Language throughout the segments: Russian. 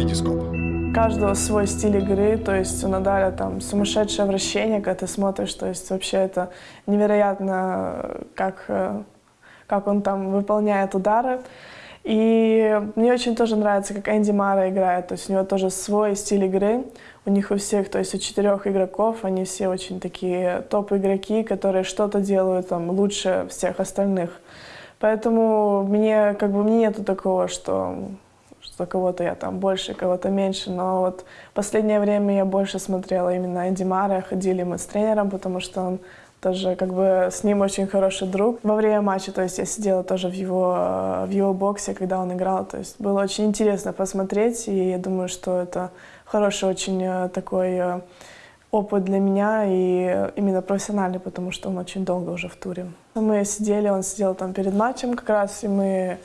Витископ. У каждого свой стиль игры, то есть у Надаля там сумасшедшее вращение, когда ты смотришь, то есть вообще это невероятно, как, э, как он там выполняет удары. И мне очень тоже нравится, как Энди Мара играет, то есть у него тоже свой стиль игры, у них у всех, то есть у четырех игроков, они все очень такие топ-игроки, которые что-то делают там лучше всех остальных. Поэтому мне, как бы, мне нету такого, что что кого-то я там больше, кого-то меньше, но вот последнее время я больше смотрела именно Энди Мара, ходили мы с тренером, потому что он тоже как бы с ним очень хороший друг. Во время матча, то есть я сидела тоже в его, в его боксе, когда он играл, то есть было очень интересно посмотреть, и я думаю, что это хороший очень э, такой э, опыт для меня и именно профессиональный, потому что он очень долго уже в туре. Мы сидели, он сидел там перед матчем как раз, и мы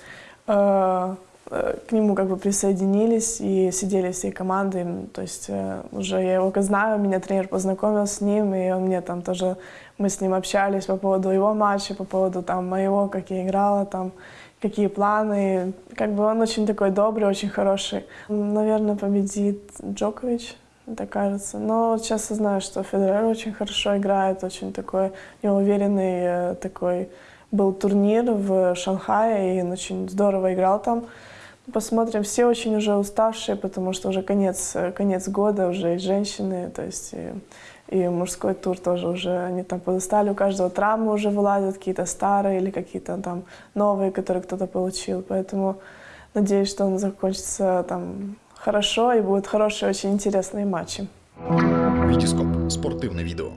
э, Э, к нему как бы присоединились и сидели всей командой. То есть э, уже я его знаю, меня тренер познакомил с ним, и он мне там тоже, мы с ним общались по поводу его матча, по поводу там моего, как я играла, там какие планы. Как бы он очень такой добрый, очень хороший. Наверное, победит Джокович, это кажется. Но сейчас я знаю, что Федерер очень хорошо играет, очень такой неуверенный э, такой был турнир в Шанхае, и он очень здорово играл там. Посмотрим. Все очень уже уставшие, потому что уже конец, конец года, уже и женщины, то есть и, и мужской тур тоже уже, они там подустали, у каждого травмы уже вылазят, какие-то старые или какие-то там новые, которые кто-то получил. Поэтому надеюсь, что он закончится там хорошо и будут хорошие, очень интересные матчи. Витископ. Спортивне відео.